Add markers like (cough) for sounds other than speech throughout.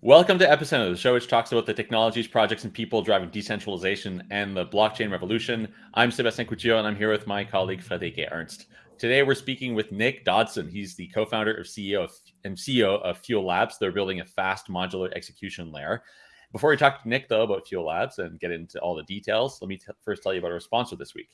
Welcome to Epicenter, the show which talks about the technologies, projects, and people driving decentralization and the blockchain revolution. I'm Sébastien Couture, and I'm here with my colleague Friederike Ernst. Today, we're speaking with Nick Dodson. He's the co-founder of CEO of, and CEO of Fuel Labs. They're building a fast modular execution layer. Before we talk to Nick, though, about Fuel Labs and get into all the details, let me first tell you about our sponsor this week.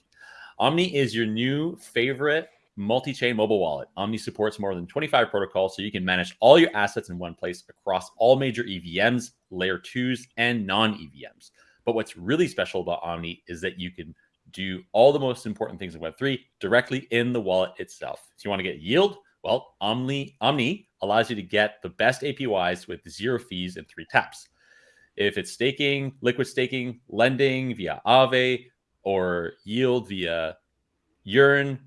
Omni is your new favorite multi-chain mobile wallet. Omni supports more than 25 protocols, so you can manage all your assets in one place across all major EVMs, layer twos, and non-EVMs. But what's really special about Omni is that you can do all the most important things in Web3 directly in the wallet itself. So you want to get yield? Well, Omni, Omni allows you to get the best APYs with zero fees and three taps. If it's staking, liquid staking, lending via Aave, or yield via Yearn,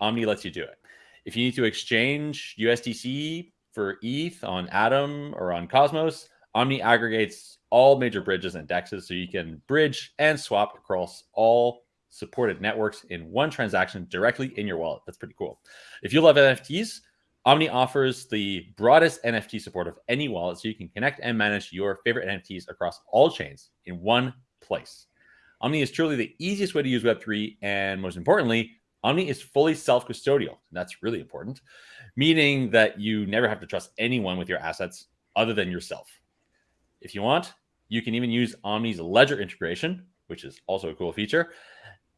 Omni lets you do it. If you need to exchange USDC for ETH on Atom or on Cosmos, Omni aggregates all major bridges and dexes so you can bridge and swap across all supported networks in one transaction directly in your wallet. That's pretty cool. If you love NFTs, Omni offers the broadest NFT support of any wallet so you can connect and manage your favorite NFTs across all chains in one place. Omni is truly the easiest way to use Web3 and most importantly, Omni is fully self-custodial. That's really important, meaning that you never have to trust anyone with your assets other than yourself. If you want, you can even use Omni's Ledger integration, which is also a cool feature,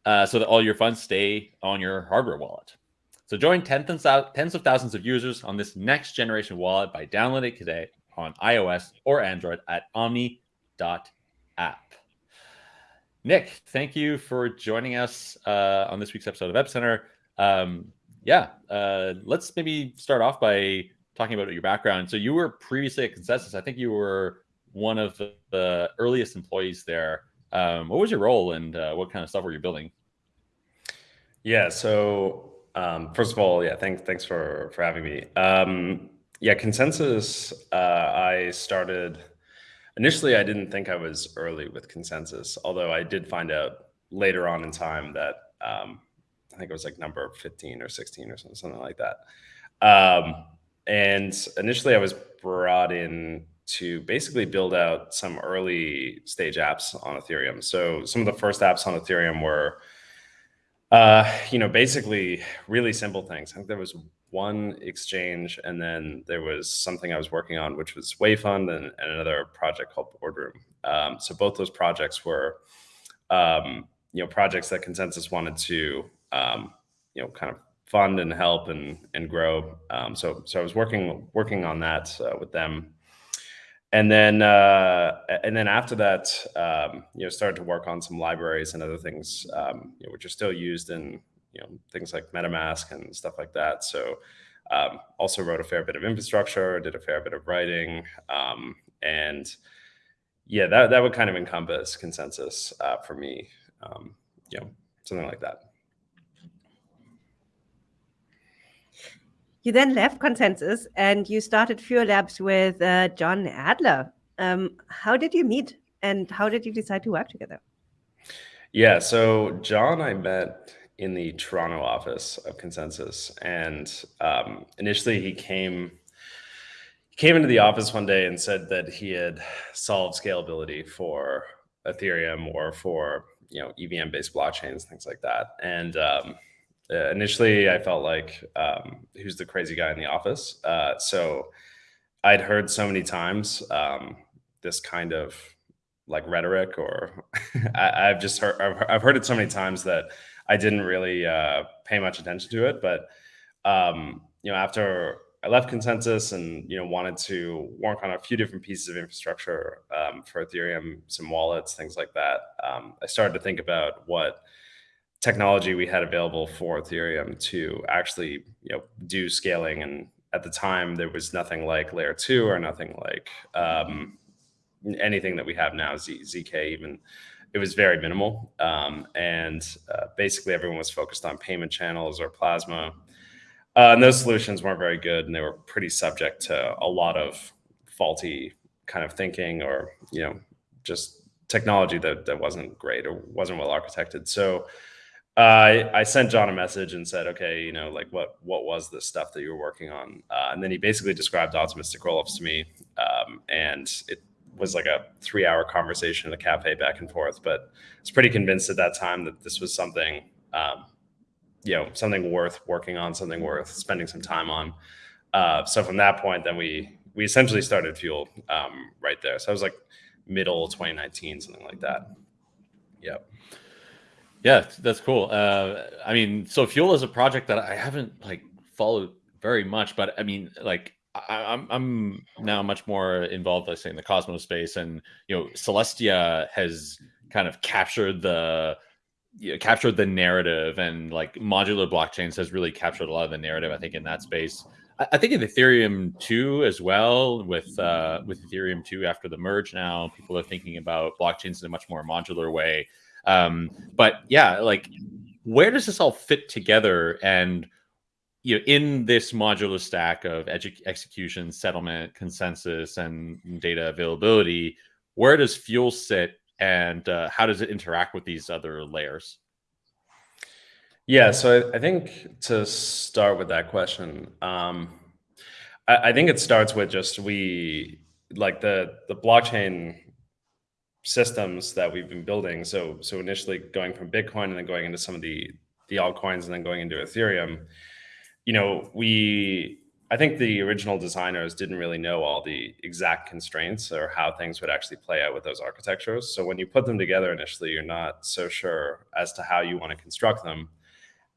uh, so that all your funds stay on your hardware wallet. So join tens of thousands of users on this next generation wallet by downloading it today on iOS or Android at omni.app. Nick, thank you for joining us uh, on this week's episode of Epicenter. Um, yeah, uh, let's maybe start off by talking about your background. So you were previously at ConsenSys. I think you were one of the, the earliest employees there. Um, what was your role and uh, what kind of stuff were you building? Yeah, so um, first of all, yeah, thanks thanks for for having me. Um, yeah, ConsenSys. Uh, I started Initially, I didn't think I was early with ConsenSys, although I did find out later on in time that um, I think it was like number 15 or 16 or something, like that. Um, and initially, I was brought in to basically build out some early stage apps on Ethereum. So some of the first apps on Ethereum were, uh, you know, basically really simple things. I think there was one exchange, and then there was something I was working on, which was WeiFund, and, and another project called Boardroom. Um, so both those projects were, um, you know, projects that ConsenSys wanted to, um, you know, kind of fund and help and and grow. Um, so so I was working working on that uh, with them, and then uh, and then after that, um, you know, started to work on some libraries and other things, um, you know, which are still used in you know things like MetaMask and stuff like that. So um, also wrote a fair bit of infrastructure, did a fair bit of writing, um, and yeah, that that would kind of encompass ConsenSys uh, for me. Um, you know, something like that. You then left ConsenSys and you started Fuel Labs with uh, John Adler. Um, how did you meet and how did you decide to work together? Yeah, so John I met in the Toronto office of ConsenSys, And um, initially, he came he came into the office one day and said that he had solved scalability for Ethereum or for you know EVM based blockchains, things like that. And um, uh, initially, I felt like um, who's the crazy guy in the office. Uh, so I'd heard so many times um, this kind of like rhetoric, or (laughs) I, have just heard I've, I've heard it so many times that I didn't really uh, pay much attention to it. But um, you know, after I left ConsenSys and you know wanted to work on a few different pieces of infrastructure um, for Ethereum, some wallets, things like that. Um, I started to think about what technology we had available for Ethereum to actually you know do scaling. And at the time, there was nothing like Layer two or nothing like um, anything that we have now, Z, ZK even it was very minimal. Um, and uh, basically everyone was focused on payment channels or plasma. Uh, and those solutions weren't very good and they were pretty subject to a lot of faulty kind of thinking or, you know, just technology that, that wasn't great or wasn't well architected. So I I sent John a message and said, okay, you know, like what what was this stuff that you were working on? Uh, and then he basically described optimistic rollups to me, um, and it was like a three hour conversation in a cafe back and forth. But I was pretty convinced at that time that this was something, um, you know, something worth working on, something worth spending some time on. Uh, so from that point, then we we essentially started Fuel um, right there. So I was like middle 2019, something like that. Yep. Yeah, that's cool. Uh, I mean, so Fuel is a project that I haven't like followed very much, but I mean, like I, am I'm, I'm now much more involved, let's say, in the Cosmos space, and you know, Celestia has kind of captured the you know, captured the narrative, and like modular blockchains has really captured a lot of the narrative. I think in that space. I think in Ethereum too, as well, with uh, with Ethereum two after the merge. Now people are thinking about blockchains in a much more modular way. Um, but yeah, like where does this all fit together? And you know, in this modular stack of execution, settlement, consensus, and data availability, where does Fuel sit, and uh, how does it interact with these other layers? Yeah, so I, I think to start with that question, um, I, I think it starts with just we like the the blockchain systems that we've been building. So so initially going from Bitcoin and then going into some of the the altcoins and then going into Ethereum, you know, we I think the original designers didn't really know all the exact constraints or how things would actually play out with those architectures. So when you put them together initially, you're not so sure as to how you want to construct them.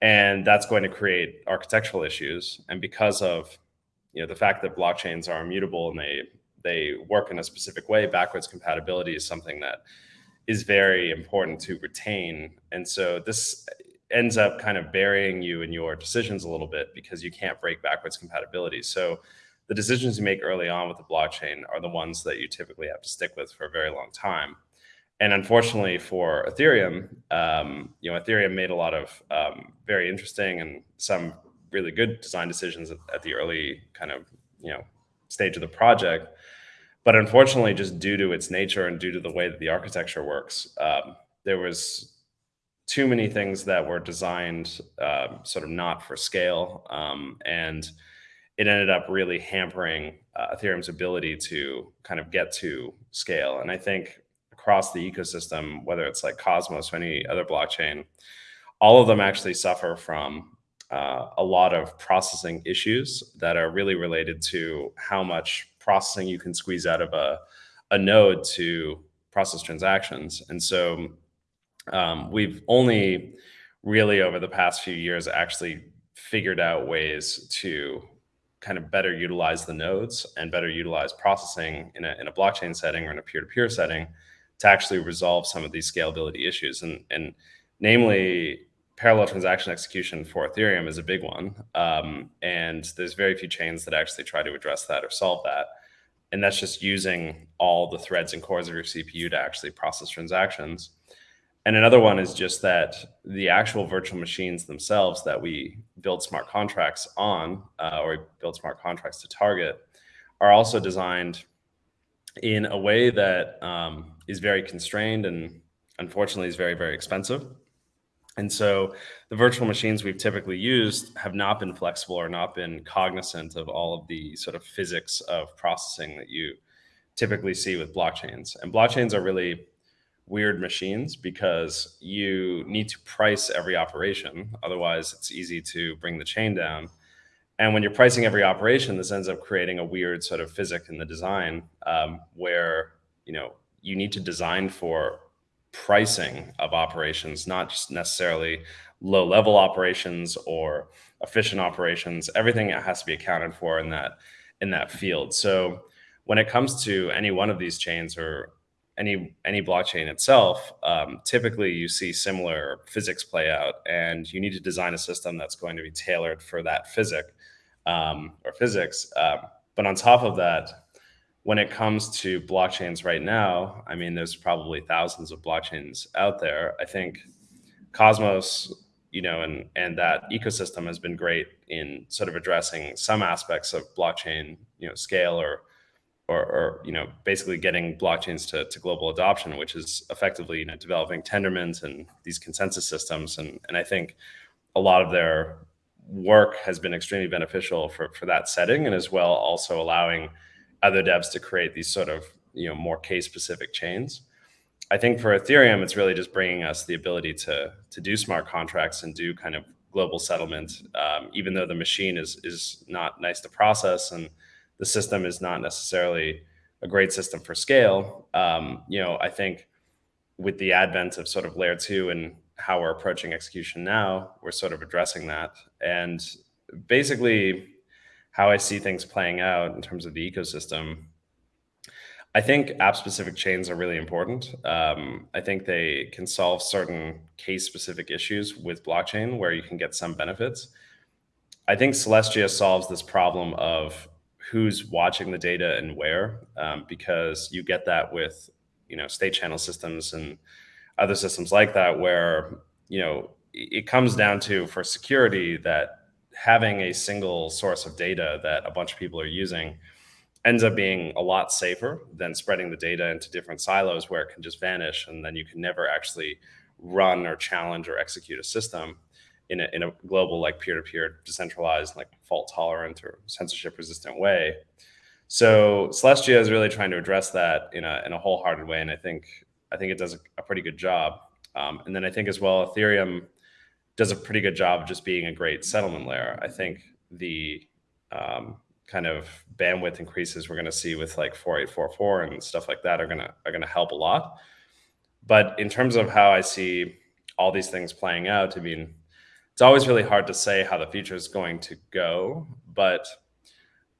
And that's going to create architectural issues. And because of you know the fact that blockchains are immutable and they they work in a specific way, backwards compatibility is something that is very important to retain. And so this ends up kind of burying you in your decisions a little bit because you can't break backwards compatibility. So the decisions you make early on with the blockchain are the ones that you typically have to stick with for a very long time. And unfortunately for Ethereum, um, you know, Ethereum made a lot of um, very interesting and some really good design decisions at, at the early kind of, you know, stage of the project. But unfortunately, just due to its nature and due to the way that the architecture works, um, there was too many things that were designed uh, sort of not for scale. Um, and it ended up really hampering uh, Ethereum's ability to kind of get to scale. And I think across the ecosystem, whether it's like Cosmos or any other blockchain, all of them actually suffer from uh, a lot of processing issues that are really related to how much processing you can squeeze out of a, a node to process transactions. And so um, we've only really over the past few years actually figured out ways to kind of better utilize the nodes and better utilize processing in a, in a blockchain setting or in a peer-to-peer setting to actually resolve some of these scalability issues. And, and namely, parallel transaction execution for Ethereum is a big one. Um, and there's very few chains that actually try to address that or solve that. And that's just using all the threads and cores of your CPU to actually process transactions. And another one is just that the actual virtual machines themselves that we build smart contracts on, uh, or build smart contracts to target, are also designed in a way that um, is very constrained and unfortunately is very, very expensive. And so the virtual machines we've typically used have not been flexible or not been cognizant of all of the sort of physics of processing that you typically see with blockchains. And blockchains are really weird machines because you need to price every operation. Otherwise, it's easy to bring the chain down. And when you're pricing every operation, this ends up creating a weird sort of physics in the design um, where, you know, you need to design for pricing of operations, not just necessarily low level operations or efficient operations. Everything has to be accounted for in that in that field. So when it comes to any one of these chains or any any blockchain itself, um, typically you see similar physics play out, and you need to design a system that's going to be tailored for that physics um, or physics. Um, but on top of that, when it comes to blockchains right now, I mean, there's probably thousands of blockchains out there. I think Cosmos, you know, and and that ecosystem has been great in sort of addressing some aspects of blockchain, you know, scale or or, or, you know basically getting blockchains to, to global adoption, which is effectively you know developing Tendermint and these consensus systems. And and I think a lot of their work has been extremely beneficial for for that setting, and as well also allowing other devs to create these sort of you know more case specific chains. I think for Ethereum, it's really just bringing us the ability to to do smart contracts and do kind of global settlement, um, even though the machine is is not nice to process and the system is not necessarily a great system for scale. Um, you know, I think with the advent of sort of layer two and how we're approaching execution now, we're sort of addressing that. And basically, how I see things playing out in terms of the ecosystem I think app specific chains are really important. Um, I think they can solve certain case specific issues with blockchain where you can get some benefits. I think Celestia solves this problem of who's watching the data and where, um, because you get that with you know state channel systems and other systems like that, where you know it comes down to for security that having a single source of data that a bunch of people are using ends up being a lot safer than spreading the data into different silos where it can just vanish and then you can never actually run or challenge or execute a system in a, in a global like peer-to-peer decentralized like fault tolerant or censorship resistant way. So celestia is really trying to address that in a, in a wholehearted way and i think i think it does a, a pretty good job. Um, and then i think as well ethereum does a pretty good job of just being a great settlement layer. I think the um, kind of bandwidth increases we're going to see with like 4844 and stuff like that are going to are going to help a lot. But in terms of how i see all these things playing out i mean it's always really hard to say how the future is going to go but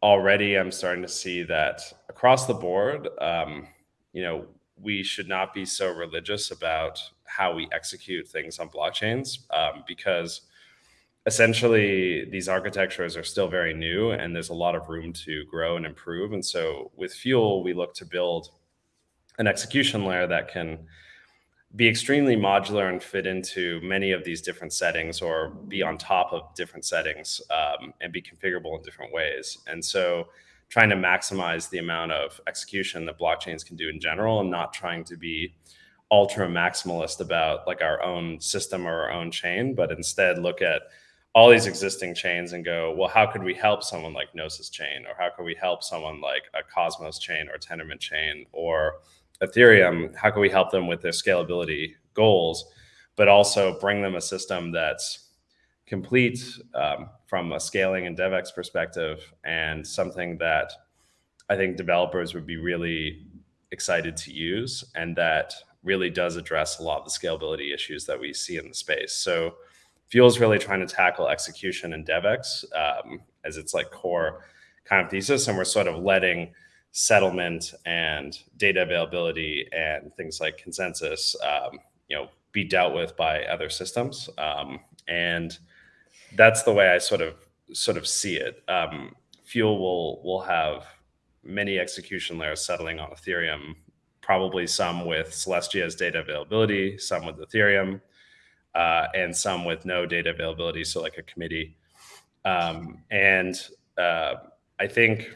already i'm starting to see that across the board um, you know we should not be so religious about how we execute things on blockchains um, because essentially these architectures are still very new and there's a lot of room to grow and improve. And so with Fuel, we look to build an execution layer that can be extremely modular and fit into many of these different settings or be on top of different settings um, and be configurable in different ways. And so trying to maximize the amount of execution that blockchains can do in general and not trying to be ultra maximalist about like our own system or our own chain, but instead look at all these existing chains and go, well, how could we help someone like Gnosis chain, or how could we help someone like a Cosmos chain or Tendermint chain or Ethereum? How can we help them with their scalability goals, but also bring them a system that's complete um, from a scaling and DevX perspective and something that I think developers would be really excited to use and that really does address a lot of the scalability issues that we see in the space. So Fuel is really trying to tackle execution and DevX um, as its like core kind of thesis, and we're sort of letting settlement and data availability and things like consensus, um, you know, be dealt with by other systems. Um, and that's the way I sort of sort of see it. Um, Fuel will will have many execution layers settling on Ethereum, probably some with Celestia's data availability, some with Ethereum, uh, and some with no data availability, so like a committee. Um, and uh, I think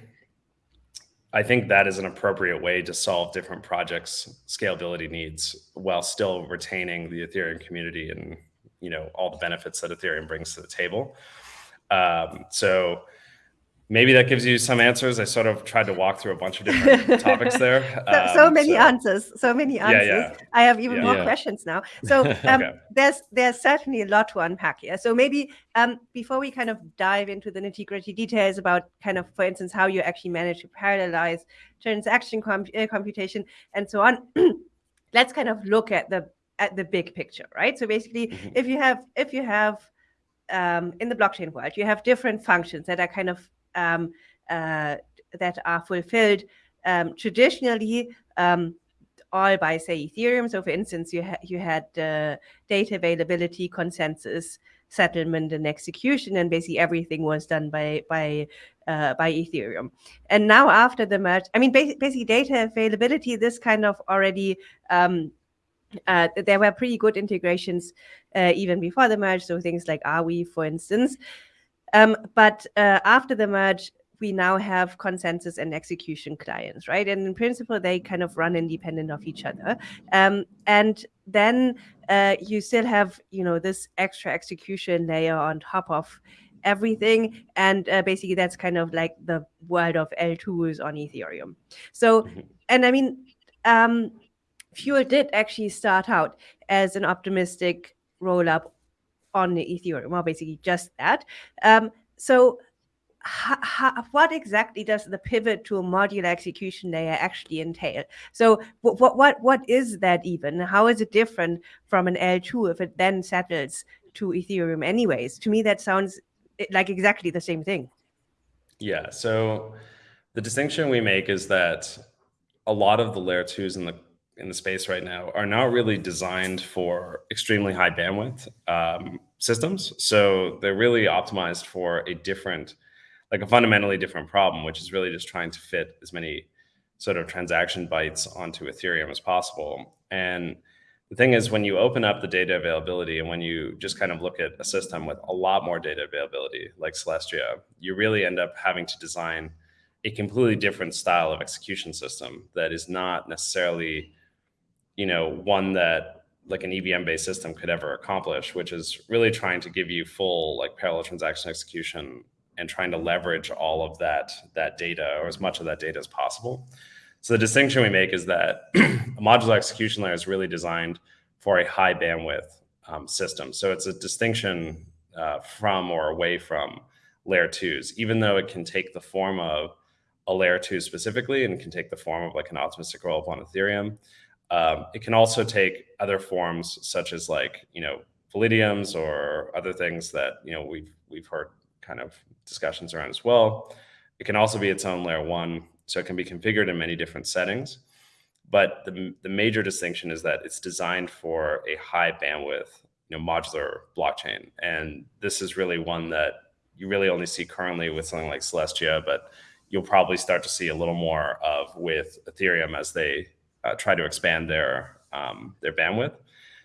I think that is an appropriate way to solve different projects' scalability needs while still retaining the Ethereum community and you know all the benefits that Ethereum brings to the table. Um, so maybe that gives you some answers. I sort of tried to walk through a bunch of different (laughs) topics there. So, so um, many so, answers, so many answers. Yeah, yeah. I have even yeah. more questions now. So (laughs) um, okay. there's there's certainly a lot to unpack here. So maybe um, before we kind of dive into the nitty gritty details about kind of, for instance, how you actually manage to parallelize transaction comp uh, computation and so on, (clears throat) let's kind of look at the at the big picture, right? So basically, mm -hmm. if you have if you have um, in the blockchain world, you have different functions that are kind of um, uh, that are fulfilled um, traditionally um, all by say Ethereum. So for instance, you, ha you had uh, data availability, consensus, settlement, and execution, and basically everything was done by by uh, by Ethereum. And now after the merge, I mean, basically data availability, this kind of already. Um, uh, there were pretty good integrations uh, even before the merge, so things like Arweave, for instance. Um, but uh, after the merge, we now have consensus and execution clients, right? And in principle, they kind of run independent of each other. Um, and then uh, you still have, you know, this extra execution layer on top of everything. And uh, basically, that's kind of like the world of L2s on Ethereum. So, mm-hmm. and I mean, um, Fuel did actually start out as an optimistic roll up on the Ethereum, well, basically just that. Um, so what exactly does the pivot to a modular execution layer actually entail? So what what what is that even? How is it different from an L2 if it then settles to Ethereum anyways? To me, that sounds eh, like exactly the same thing. Yeah. So the distinction we make is that a lot of the layer twos in the in the space right now are not really designed for extremely high bandwidth um, systems. So they're really optimized for a different like a fundamentally different problem, which is really just trying to fit as many sort of transaction bytes onto Ethereum as possible. And the thing is, when you open up the data availability and when you just kind of look at a system with a lot more data availability, like Celestia, you really end up having to design a completely different style of execution system that is not necessarily, you know, one that like an EVM based system could ever accomplish, which is really trying to give you full like parallel transaction execution and trying to leverage all of that that data or as much of that data as possible. So the distinction we make is that (clears throat) a modular execution layer is really designed for a high bandwidth um, system. So it's a distinction uh, from or away from layer twos, even though it can take the form of a layer two specifically and can take the form of like an optimistic rollup on Ethereum. Um, it can also take other forms such as like, you know, Validiums or other things that, you know, we've, we've heard kind of discussions around as well. It can also be its own layer one, so it can be configured in many different settings. But the, the major distinction is that it's designed for a high bandwidth, you know, modular blockchain. And this is really one that you really only see currently with something like Celestia, but you'll probably start to see a little more of with Ethereum as they uh, try to expand their um, their bandwidth.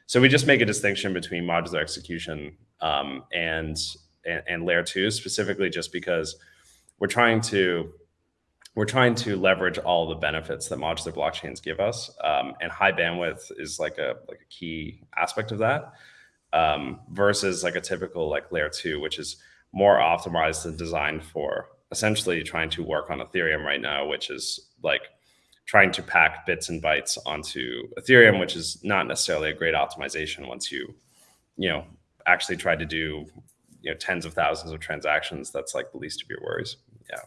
So we just make a distinction between modular execution um, and and, and layer two specifically just because we're trying to we're trying to leverage all the benefits that modular blockchains give us, um, and high bandwidth is like a like a key aspect of that. Um, versus like a typical like layer two, which is more optimized and designed for essentially trying to work on Ethereum right now, which is like trying to pack bits and bytes onto Ethereum, which is not necessarily a great optimization once you, you know, actually try to do you know tens of thousands of transactions. That's like the least of your worries. Yeah.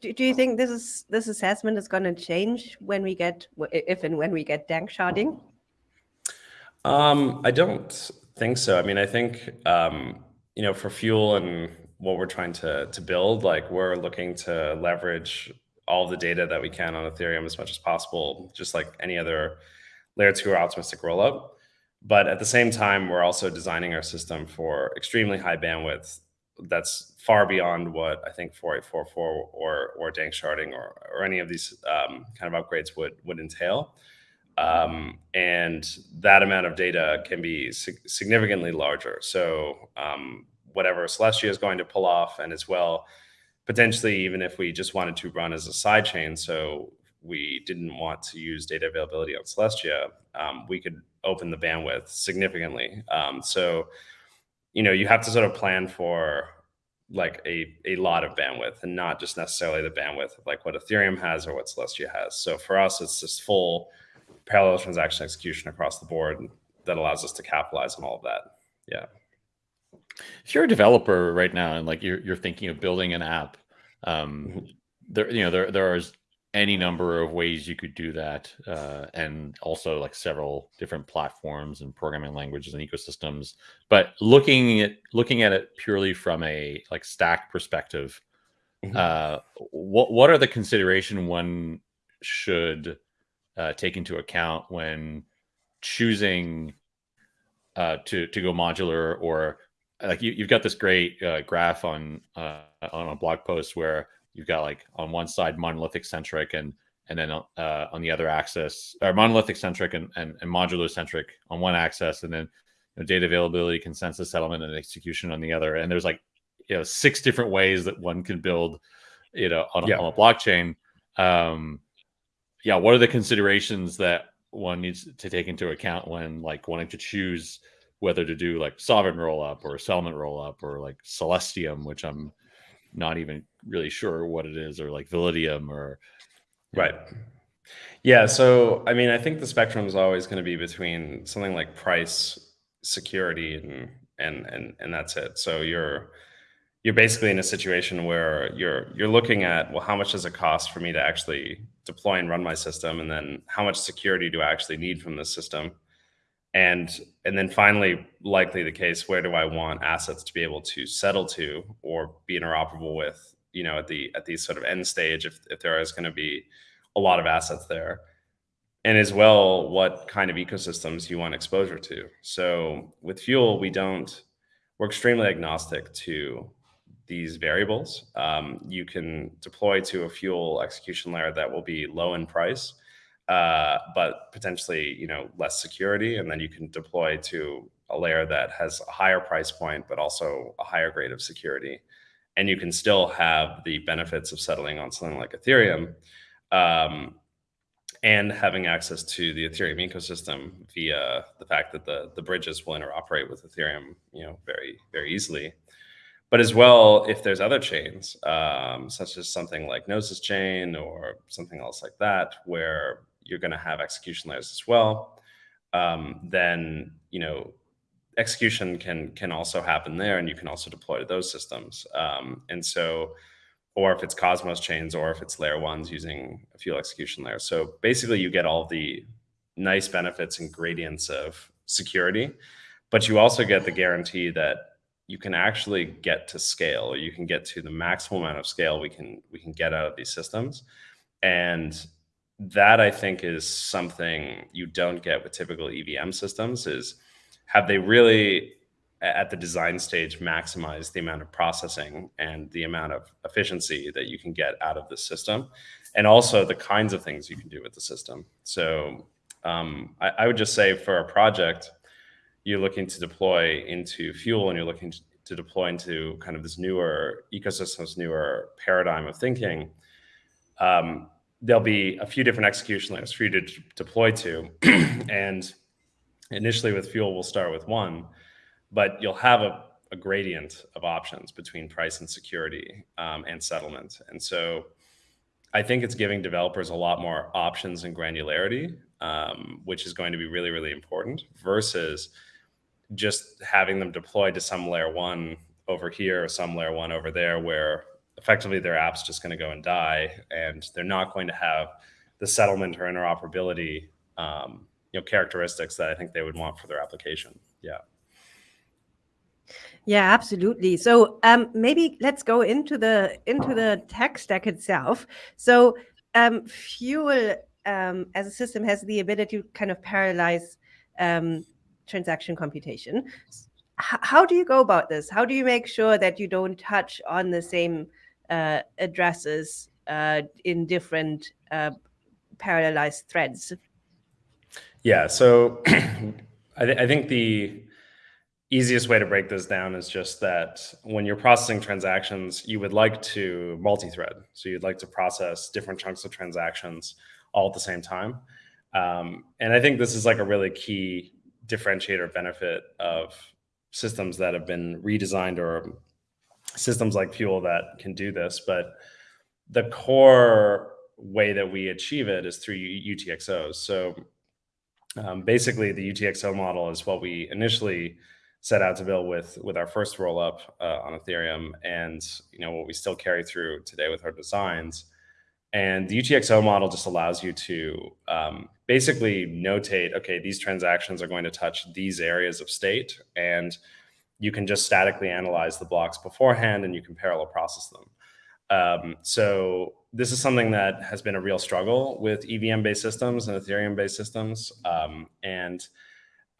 Do, do you think this is this assessment is going to change when we get if and when we get danksharding um i don't think so. I mean i think um you know for fuel and what we're trying to to build like we're looking to leverage all the data that we can on ethereum as much as possible just like any other layer two or optimistic rollup but at the same time, we're also designing our system for extremely high bandwidth that's far beyond what I think 4844 or or danksharding or, or any of these um, kind of upgrades would would entail. Um, and that amount of data can be significantly larger. So um, whatever Celestia is going to pull off, and as well, potentially even if we just wanted to run as a side chain, so we didn't want to use data availability on Celestia, um, we could open the bandwidth significantly. Um, so, you know, you have to sort of plan for like a, a lot of bandwidth and not just necessarily the bandwidth of like what Ethereum has or what Celestia has. So for us, it's just full parallel transaction execution across the board that allows us to capitalize on all of that. Yeah. If you're a developer right now and like you're, you're thinking of building an app, um, mm-hmm. there, you know, there, there are any number of ways you could do that uh, and also like several different platforms and programming languages and ecosystems but looking at looking at it purely from a like stack perspective mm-hmm. uh, what what are the consideration one should uh, take into account when choosing uh, to to go modular or like you, have got this great uh, graph on uh, on a blog post where you've got like on one side monolithic centric and and then uh, on the other axis or monolithic centric and, and, and modular centric on one axis and then you know, data availability consensus settlement and execution on the other and there's like you know six different ways that one can build you know, on, yeah. on a blockchain. Um, yeah, what are the considerations that one needs to take into account when like wanting to choose whether to do like sovereign roll up or settlement roll up or like Celestium, which I'm not even really sure what it is, or like Validium or right. Yeah, so I mean, I think the spectrum is always going to be between something like price, security, and and and and that's it. So you're you're basically in a situation where you're you're looking at well, how much does it cost for me to actually deploy and run my system, and then how much security do I actually need from the system, and and then finally, likely the case, where do I want assets to be able to settle to or be interoperable with, you know, at the at the sort of end stage, if if there is going to be a lot of assets there? And as well what kind of ecosystems you want exposure to. So with fuel we don't we're extremely agnostic to these variables. Um, you can deploy to a fuel execution layer that will be low in price uh, but potentially you know less security and then you can deploy to a layer that has a higher price point but also a higher grade of security and you can still have the benefits of settling on something like ethereum um, and having access to the Ethereum ecosystem via the fact that the the bridges will interoperate with Ethereum, you know, very very easily. But as well, if there's other chains, um, such as something like Gnosis chain or something else like that, where you're going to have execution layers as well, um, then you know execution can can also happen there, and you can also deploy to those systems. Um, and so or if it's Cosmos chains, or if it's layer ones using a fuel execution layer. So basically, you get all the nice benefits and gradients of security, but you also get the guarantee that you can actually get to scale, you can get to the maximum amount of scale we can we can get out of these systems, and that I think is something you don't get with typical EVM systems. Is have they really at the design stage maximize the amount of processing and the amount of efficiency that you can get out of the system and also the kinds of things you can do with the system so um, I, I, would just say for a project you're looking to deploy into fuel and you're looking to, to deploy into kind of this newer ecosystem this newer paradigm of thinking um, there'll be a few different execution layers for you to deploy to (clears throat) and initially with fuel we'll start with one but you'll have a, a gradient of options between price and security um, and settlement. And so I think it's giving developers a lot more options and granularity, um, which is going to be really, really important versus just having them deployed to some layer one over here or some layer one over there where effectively their app's just going to go and die and they're not going to have the settlement or interoperability um, you know characteristics that I think they would want for their application. Yeah. Yeah, absolutely. So um, maybe let's go into the into the tech stack itself. So um, Fuel um, as a system has the ability to kind of parallelize um, transaction computation. H how do you go about this? How do you make sure that you don't touch on the same uh, addresses uh, in different uh, parallelized threads? Yeah, so (clears throat) I, th I think the easiest way to break this down is just that when you're processing transactions, you would like to multi-thread. So you'd like to process different chunks of transactions all at the same time. Um, and I think this is like a really key differentiator benefit of systems that have been redesigned or systems like Fuel that can do this. But the core way that we achieve it is through UTXOs. So um, basically, the UTXO model is what we initially set out to build with with our first roll up uh, on Ethereum, and you know what we still carry through today with our designs. And the UTXO model just allows you to um, basically notate, okay, these transactions are going to touch these areas of state, and you can just statically analyze the blocks beforehand, and you can parallel process them. Um, so this is something that has been a real struggle with EVM-based systems and Ethereum-based systems, um, and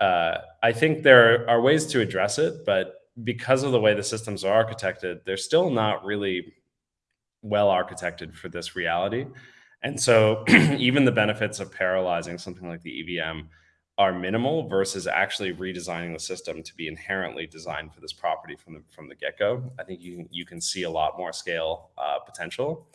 uh, I think there are ways to address it, but because of the way the systems are architected, they're still not really well architected for this reality. And so (clears throat) even the benefits of parallelizing something like the EVM are minimal versus actually redesigning the system to be inherently designed for this property from the from the get-go. I think you you can see a lot more scale uh, potential.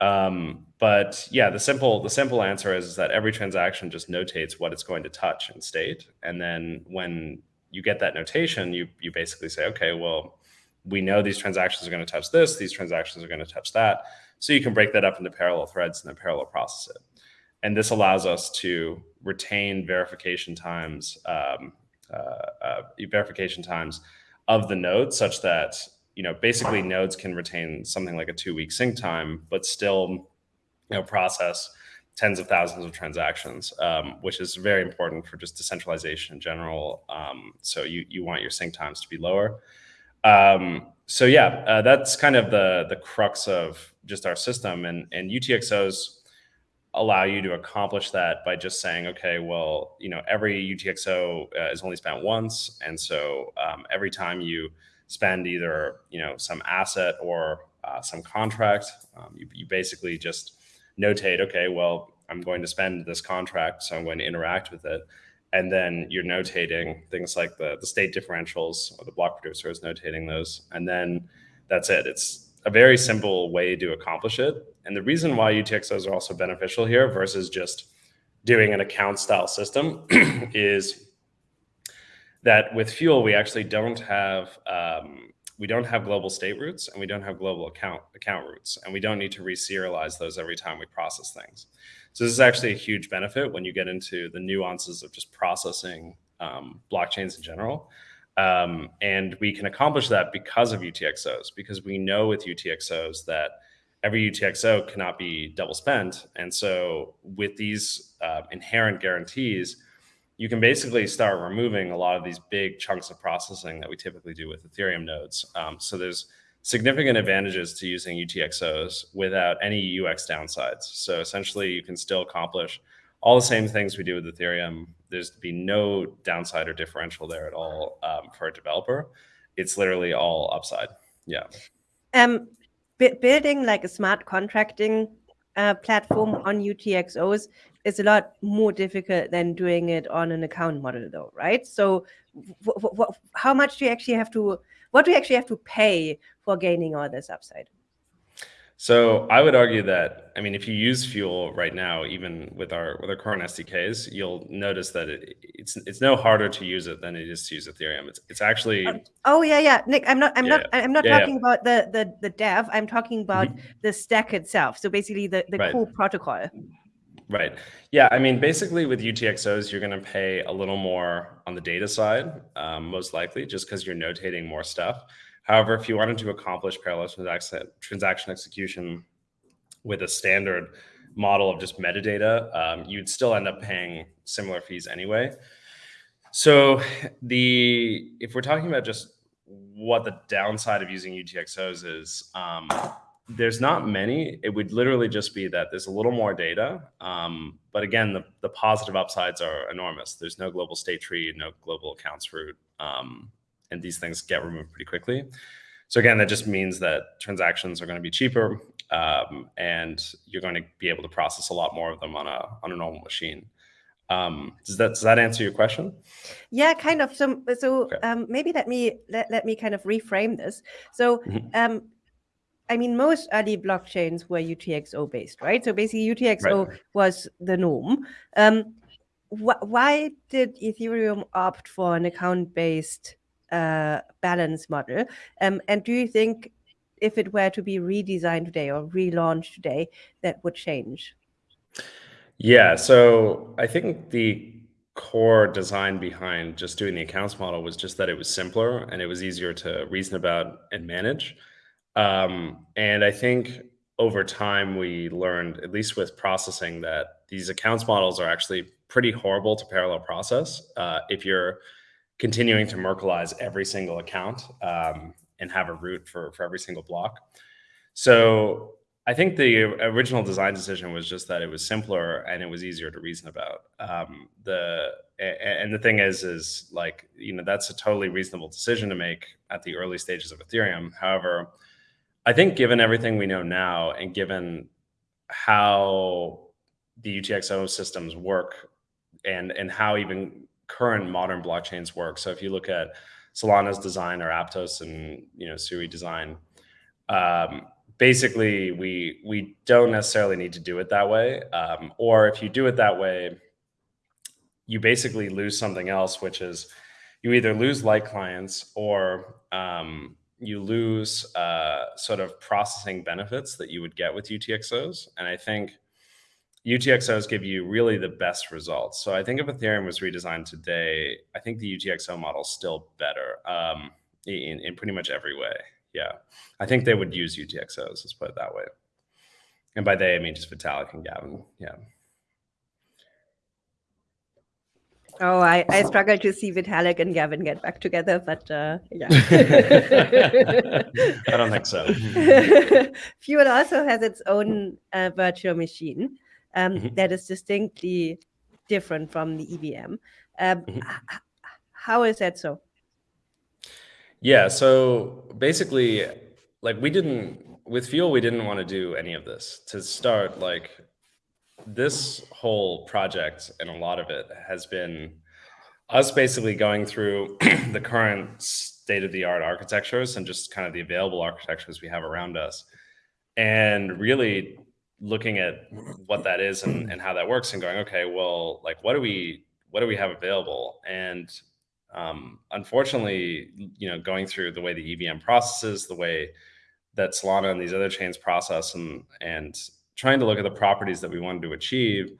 Um, but yeah, the simple the simple answer is, is that every transaction just notates what it's going to touch in state, and then when you get that notation, you you basically say, okay, well, we know these transactions are going to touch this, these transactions are going to touch that, so you can break that up into parallel threads and then parallel process it. And this allows us to retain verification times, um, uh, uh, verification times of the nodes such that you know basically nodes can retain something like a two week sync time, but still you know process tens of thousands of transactions, um, which is very important for just decentralization in general. Um, so you you want your sync times to be lower. Um, so yeah, uh, that's kind of the the crux of just our system, and and UTXOs allow you to accomplish that by just saying, okay, well, you know, every UTXO uh, is only spent once, and so um, every time you spend either you know some asset or uh, some contract, um, you, you basically just notate, okay, well, I'm going to spend this contract, so I'm going to interact with it. And then you're notating things like the, the state differentials or the block producer is notating those. And then that's it. It's a very simple way to accomplish it. And the reason why UTXOs are also beneficial here versus just doing an account style system (clears throat) is that with Fuel, we actually don't have um, we don't have global state roots and we don't have global account account roots, and we don't need to reserialize those every time we process things. So this is actually a huge benefit when you get into the nuances of just processing um, blockchains in general. Um, and we can accomplish that because of UTXOs, because we know with UTXOs that every UTXO cannot be double spent. And so with these uh, inherent guarantees, you can basically start removing a lot of these big chunks of processing that we typically do with Ethereum nodes. Um, so there's significant advantages to using UTXOs without any UX downsides. So essentially you can still accomplish all the same things we do with Ethereum. There's to be no downside or differential there at all um, for a developer. It's literally all upside. Yeah. Um, building like a smart contracting uh, platform on UTXOs is a lot more difficult than doing it on an account model though, right? So how much do you actually have to, what do you actually have to pay for gaining all this upside? So I would argue that I mean, if you use Fuel right now, even with our with our current SDKs, you'll notice that it, it's it's no harder to use it than it is to use Ethereum. It's it's actually. Oh, oh yeah, yeah, Nick. I'm not I'm yeah, not I'm not yeah, talking yeah. about the the the dev. I'm talking about mm -hmm. the stack itself. So basically, the the right. core protocol. Right. Yeah. I mean, basically with UTXOs, you're going to pay a little more on the data side, um, most likely, just because you're notating more stuff. However, if you wanted to accomplish parallel transaction execution with a standard model of just metadata, um, you'd still end up paying similar fees anyway. So the if we're talking about just what the downside of using UTXOs is, um, there's not many. It would literally just be that there's a little more data. Um, but again, the, the positive upsides are enormous. There's no global state tree, no global accounts root, um, and these things get removed pretty quickly. So again, that just means that transactions are going to be cheaper, um, and you're going to be able to process a lot more of them on a on a normal machine. Um, does that does that answer your question? Yeah, kind of. So so okay. um, maybe let me let, let me kind of reframe this. So mm -hmm. um, I mean, most early blockchains were UTXO based, right? So basically, UTXO right. was the norm. Um, wh why did Ethereum opt for an account based uh, balance model? Um, and do you think if it were to be redesigned today or relaunched today, that would change? Yeah, so I think the core design behind just doing the accounts model was just that it was simpler and it was easier to reason about and manage. Um, and I think over time we learned, at least with processing, that these accounts models are actually pretty horrible to parallel process uh, if you're continuing to Merkleize every single account um, and have a root for, for every single block. So I think the original design decision was just that it was simpler and it was easier to reason about. Um, the and the thing is, is like you know that's a totally reasonable decision to make at the early stages of Ethereum. However, I think given everything we know now and given how the UTXO systems work and and how even current modern blockchains work. So if you look at Solana's design or Aptos and you know Sui design, um, basically we we don't necessarily need to do it that way. Um, or if you do it that way, you basically lose something else, which is you either lose light clients or um, you lose uh, sort of processing benefits that you would get with UTXOs. And I think UTXOs give you really the best results. So I think if Ethereum was redesigned today, I think the UTXO model is still better um, in, in pretty much every way. Yeah. I think they would use UTXOs, let's put it that way. And by they, I mean just Vitalik and Gavin. Yeah. Oh, I, I struggle to see Vitalik and Gavin get back together, but uh, yeah. (laughs) I don't think so. (laughs) Fuel also has its own uh, virtual machine um, mm -hmm. that is distinctly different from the EVM. Um, mm -hmm. How is that so? Yeah, so basically, like we didn't, with Fuel, we didn't want to do any of this. To start, like this whole project and a lot of it has been us basically going through (clears throat) the current state of the art architectures and just kind of the available architectures we have around us and really looking at what that is and, and how that works and going okay well like what do we what do we have available and um, unfortunately you know going through the way the evm processes the way that solana and these other chains process and and trying to look at the properties that we wanted to achieve,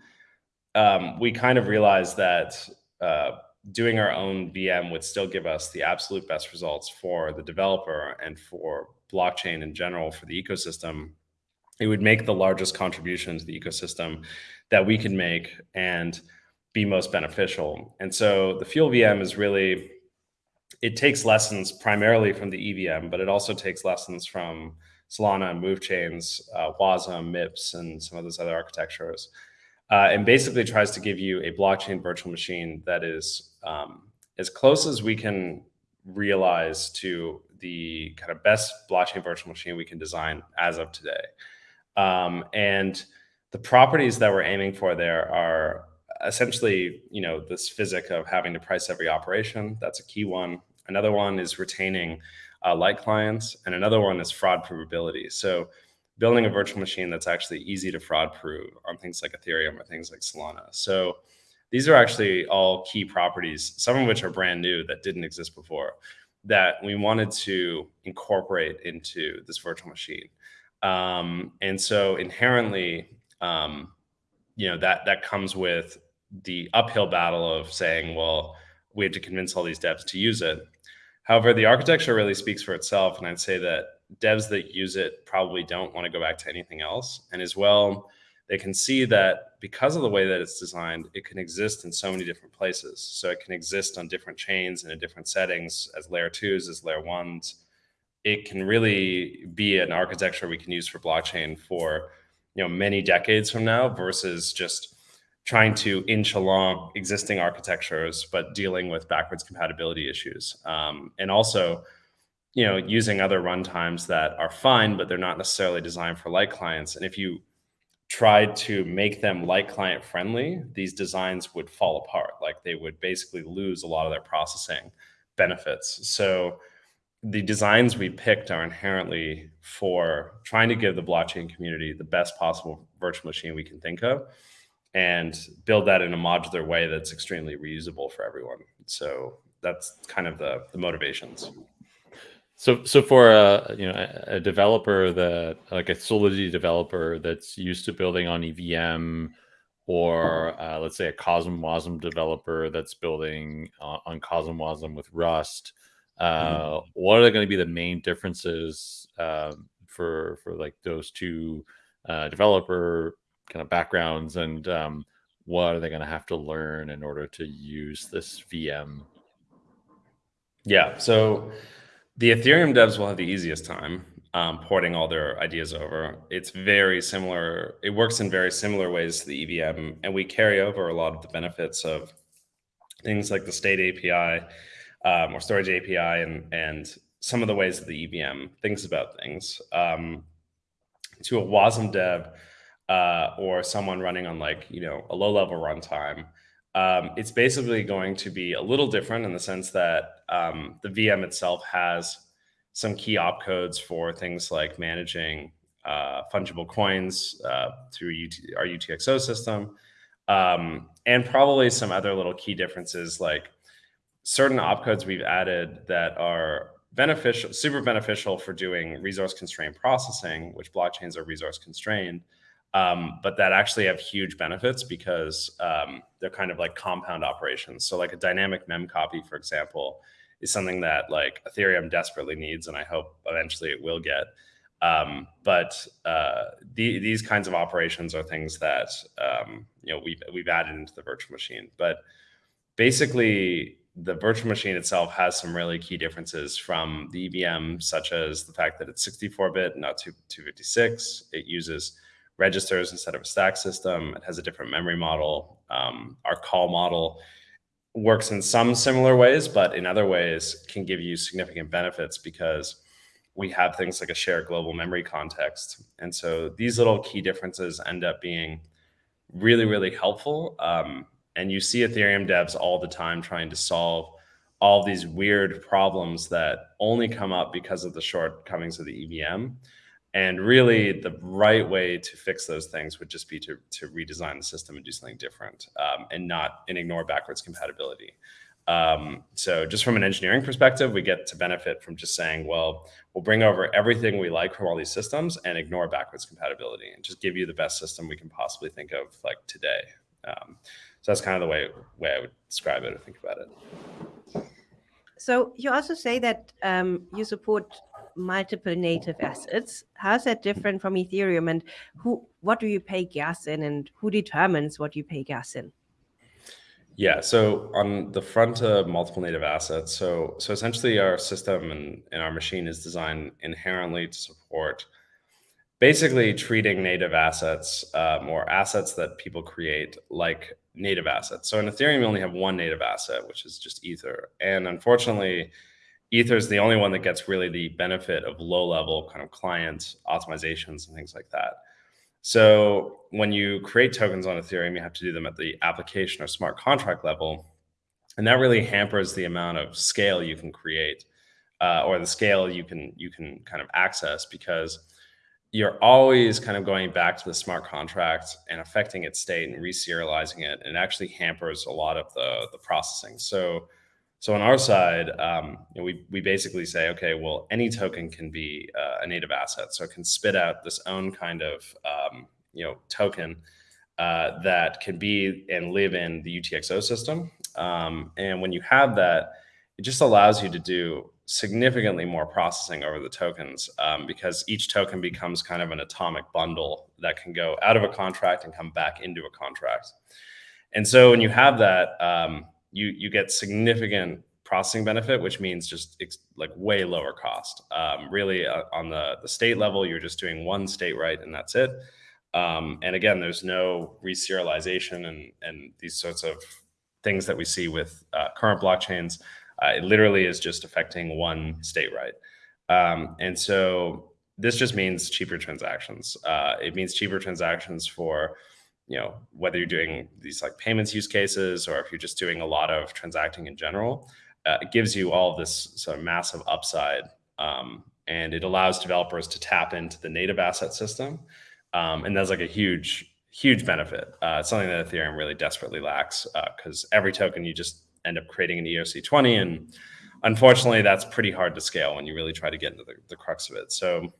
um, we kind of realized that uh, doing our own VM would still give us the absolute best results for the developer and for blockchain in general for the ecosystem. It would make the largest contribution to the ecosystem that we can make and be most beneficial. And so the Fuel VM is really, it takes lessons primarily from the EVM, but it also takes lessons from Solana, Move Chains, uh, Wasm, MIPS, and some of those other architectures. Uh, and basically tries to give you a blockchain virtual machine that is um, as close as we can realize to the kind of best blockchain virtual machine we can design as of today. Um, and the properties that we're aiming for there are essentially, you know, this physic of having to price every operation. That's a key one. Another one is retaining uh, light clients, and another one is fraud provability. So building a virtual machine that's actually easy to fraud prove on things like Ethereum or things like Solana. So these are actually all key properties, some of which are brand new that didn't exist before, that we wanted to incorporate into this virtual machine. Um, and so inherently, um, you know, that that comes with the uphill battle of saying, well, we have to convince all these devs to use it. However, the architecture really speaks for itself. And I'd say that devs that use it probably don't want to go back to anything else. And as well, they can see that because of the way that it's designed, it can exist in so many different places. So it can exist on different chains and in different settings as layer twos, as layer ones. It can really be an architecture we can use for blockchain for you know many decades from now versus just trying to inch along existing architectures, but dealing with backwards compatibility issues. Um, and also, you know, using other runtimes that are fine, but they're not necessarily designed for light clients. And if you tried to make them light client friendly, these designs would fall apart. Like they would basically lose a lot of their processing benefits. So the designs we picked are inherently for trying to give the blockchain community the best possible virtual machine we can think of and build that in a modular way that's extremely reusable for everyone. So that's kind of the, the motivations. So, so for a you know a developer that like a Solidity developer that's used to building on EVM, or uh, let's say a CosmWasm developer that's building on, on CosmWasm with Rust, uh, mm. what are going to be the main differences uh, for for like those two uh, developer kind of backgrounds and um, what are they going to have to learn in order to use this VM? Yeah, so the Ethereum devs will have the easiest time um, porting all their ideas over. It's very similar. It works in very similar ways to the EVM, and we carry over a lot of the benefits of things like the state API um, or storage API and and some of the ways that the EVM thinks about things. Um, to a WASM dev, uh, or someone running on like you know a low level runtime, Um, it's basically going to be a little different in the sense that um, the VM itself has some key opcodes for things like managing uh, fungible coins uh, through UT our UTXO system, um, and probably some other little key differences like certain opcodes we've added that are beneficial, super beneficial for doing resource constrained processing, which blockchains are resource constrained, um, but that actually have huge benefits because um, they're kind of like compound operations. So like a dynamic mem copy, for example, is something that like Ethereum desperately needs, and I hope eventually it will get. Um, but uh, the, these kinds of operations are things that um, you know we've we've added into the virtual machine. But basically, the virtual machine itself has some really key differences from the EVM, such as the fact that it's 64-bit, not 256. It uses registers instead of a stack system. It has a different memory model. Um, our call model works in some similar ways, but in other ways can give you significant benefits because we have things like a shared global memory context. And so these little key differences end up being really, really helpful. Um, and you see Ethereum devs all the time trying to solve all these weird problems that only come up because of the shortcomings of the EVM. And really, the right way to fix those things would just be to, to redesign the system and do something different um, and not and ignore backwards compatibility. Um, so just from an engineering perspective, we get to benefit from just saying, well, we'll bring over everything we like from all these systems and ignore backwards compatibility and just give you the best system we can possibly think of like today. Um, so that's kind of the way way I would describe it or think about it. So you also say that um, you support multiple native assets. How is that different from Ethereum, and who what do you pay gas in, and who determines what you pay gas in? Yeah, so on the front of multiple native assets, so so essentially our system and, and our machine is designed inherently to support basically treating native assets um, or assets that people create like native assets. So in Ethereum, you only have one native asset, which is just Ether. And unfortunately, Ether is the only one that gets really the benefit of low level kind of client optimizations and things like that. So when you create tokens on Ethereum, you have to do them at the application or smart contract level. And that really hampers the amount of scale you can create uh, or the scale you can you can kind of access because you're always kind of going back to the smart contract and affecting its state and reserializing it. And it actually hampers a lot of the, the processing. So, so on our side, um, you know, we, we basically say, okay, well, any token can be uh, a native asset. So it can spit out this own kind of, um, you know, token uh, that can be and live in the UTXO system. Um, and when you have that, it just allows you to do significantly more processing over the tokens um, because each token becomes kind of an atomic bundle that can go out of a contract and come back into a contract. And so when you have that, um, you you get significant processing benefit, which means just like way lower cost. Um, really, uh, on the the state level, you're just doing one state right, and that's it. Um, and again, there's no reserialization and and these sorts of things that we see with uh, current blockchains. Uh, it literally is just affecting one state right. Um, and so this just means cheaper transactions. Uh, it means cheaper transactions for, you know, whether you're doing these like payments use cases or if you're just doing a lot of transacting in general. Uh, it gives you all this sort of massive upside, um, and it allows developers to tap into the native asset system, um, and that's like a huge, huge benefit. Uh, it's something that Ethereum really desperately lacks because uh, every token you just end up creating an ERC20. And unfortunately, that's pretty hard to scale when you really try to get into the, the crux of it. So,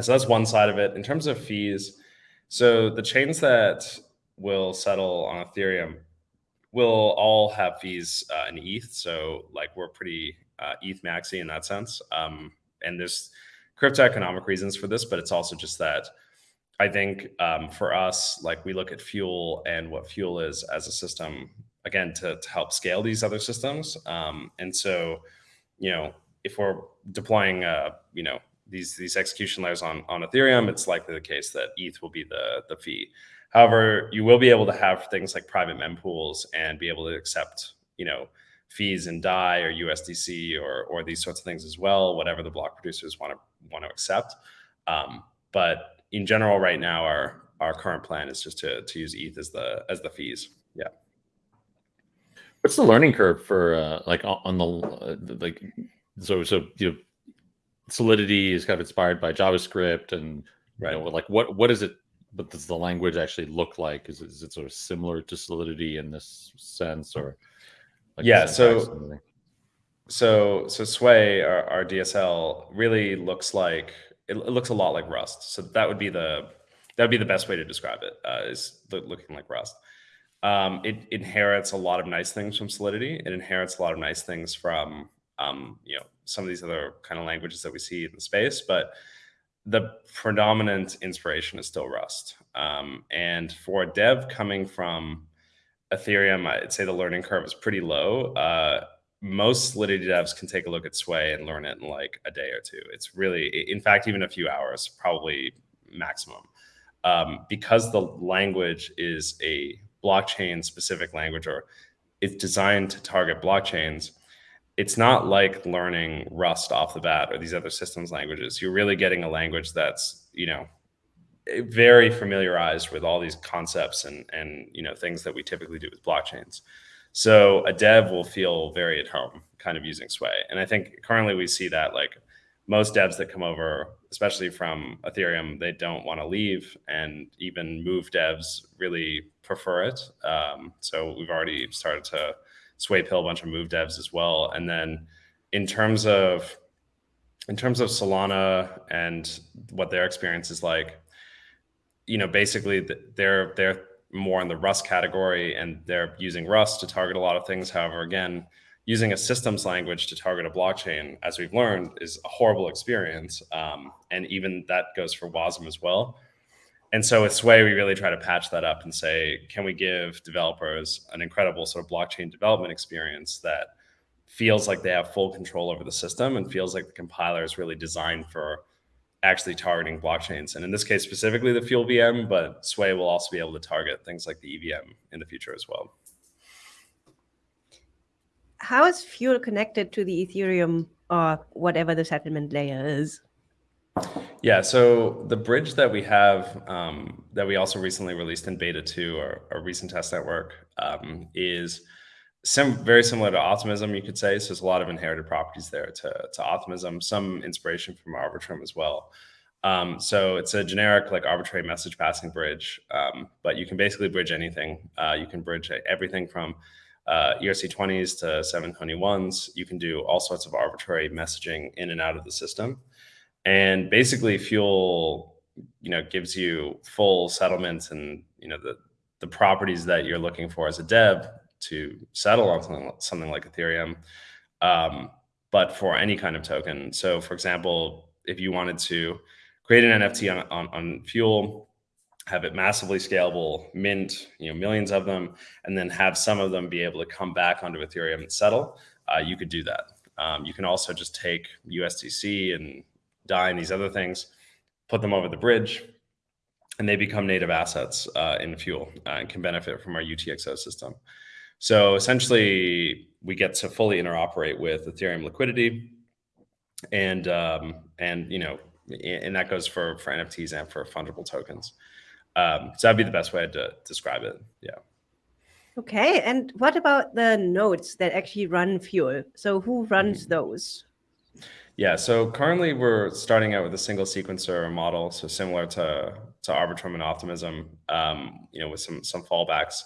so that's one side of it. In terms of fees, so the chains that will settle on Ethereum will all have fees uh, in ETH. So like we're pretty uh, ETH maxi in that sense. Um, and there's crypto economic reasons for this, but it's also just that I think um, for us, like we look at fuel and what fuel is as a system again to, to help scale these other systems. Um, and so, you know, if we're deploying, uh, you know, these these execution layers on on Ethereum, it's likely the case that ETH will be the the fee. However, you will be able to have things like private mempools and be able to accept, you know, fees in DAI or USDC or or these sorts of things as well, whatever the block producers want to want to accept. Um, but in general, right now, our our current plan is just to to use ETH as the as the fees. Yeah. What's the learning curve for uh, like on the uh, like so so you know, Solidity is kind of inspired by JavaScript and right. you know like what what is it but does the language actually look like? Is, is it sort of similar to Solidity in this sense or like yeah so so so Sway our, our DSL really looks like it, it, looks a lot like Rust. So that would be the that would be the best way to describe it uh, is looking like Rust. Um, it inherits a lot of nice things from Solidity. It inherits a lot of nice things from um, you know some of these other kind of languages that we see in the space, but the predominant inspiration is still Rust. Um, and for a dev coming from Ethereum, I'd say the learning curve is pretty low. Uh, most Solidity devs can take a look at Sway and learn it in like a day or two. It's really, in fact, even a few hours, probably maximum. Um, because the language is a blockchain specific language or it's designed to target blockchains, it's not like learning Rust off the bat or these other systems languages. You're really getting a language that's, you know, very familiarized with all these concepts and and you know things that we typically do with blockchains. So a dev will feel very at home kind of using Sway. And I think currently we see that like most devs that come over, especially from Ethereum, they don't want to leave, and even move devs really prefer it. Um, so we've already started to sway pill a bunch of move devs as well. And then in terms of in terms of Solana and what their experience is like, you know, basically they're they're more in the Rust category and they're using Rust to target a lot of things. However, again, using a systems language to target a blockchain, as we've learned, is a horrible experience. Um, and even that goes for WASM as well. And so with Sway, we really try to patch that up and say, can we give developers an incredible sort of blockchain development experience that feels like they have full control over the system and feels like the compiler is really designed for actually targeting blockchains. And in this case, specifically the Fuel VM, but Sway will also be able to target things like the EVM in the future as well. How is Fuel connected to the Ethereum or whatever the settlement layer is? Yeah, so the bridge that we have um, that we also recently released in beta 2, our, our recent test network, um, is sim very similar to Optimism, you could say. So there's a lot of inherited properties there to, to Optimism, some inspiration from Arbitrum as well. Um, so it's a generic like arbitrary message passing bridge, um, but you can basically bridge anything. Uh, you can bridge everything from uh, ERC20s to 721s. You can do all sorts of arbitrary messaging in and out of the system and basically fuel you know gives you full settlements and you know the the properties that you're looking for as a dev to settle on something, something like ethereum um, but for any kind of token. So for example if you wanted to create an nft on, on, on fuel have it massively scalable mint you know millions of them and then have some of them be able to come back onto ethereum and settle uh, you could do that. Um, you can also just take usdc and DAI and these other things, put them over the bridge, and they become native assets uh, in Fuel uh, and can benefit from our UTXO system. So essentially, we get to fully interoperate with Ethereum liquidity, and um, and you know, and that goes for for NFTs and for fungible tokens. Um, so that'd be the best way to describe it. Yeah. Okay, and what about the nodes that actually run Fuel? So who runs mm -hmm. those? Yeah, so currently we're starting out with a single sequencer model, so similar to to Arbitrum and Optimism, um, you know, with some some fallbacks.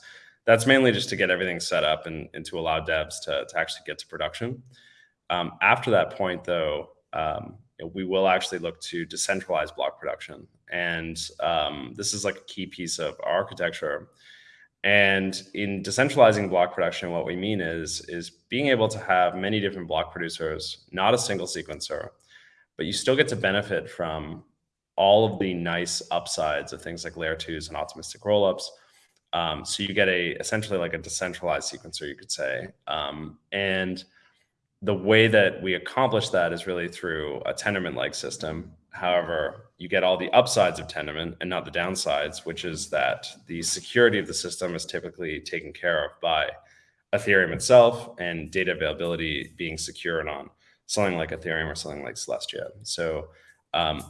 That's mainly just to get everything set up and, and to allow devs to, to actually get to production. Um, after that point, though, um, we will actually look to decentralize block production. And um, this is like a key piece of our architecture and in decentralizing block production, what we mean is, is being able to have many different block producers, not a single sequencer, but you still get to benefit from all of the nice upsides of things like layer twos and optimistic rollups. Um, so you get a essentially like a decentralized sequencer, you could say. Um, and the way that we accomplish that is really through a Tendermint-like system However, you get all the upsides of Tendermint and not the downsides, which is that the security of the system is typically taken care of by Ethereum itself and data availability being secured on something like Ethereum or something like Celestia. So um,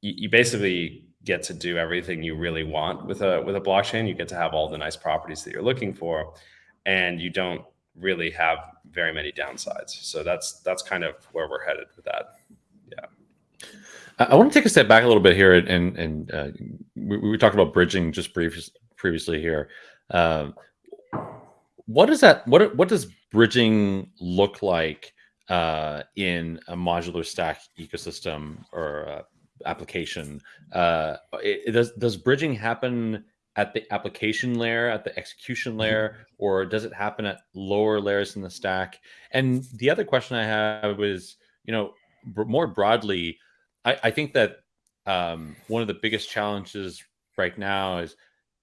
you, you, basically get to do everything you really want with a with a blockchain. You get to have all the nice properties that you're looking for, and you don't really have very many downsides. So that's that's kind of where we're headed with that. Yeah. I want to take a step back a little bit here, and and uh, we, we, talked about bridging just brief, previously here. Uh, what does that what what does bridging look like uh, in a modular stack ecosystem or uh, application? Uh, it, it does does bridging happen at the application layer, at the execution mm-hmm. layer, or does it happen at lower layers in the stack? And the other question I have is, you know, more broadly, I, I think that um, one of the biggest challenges right now is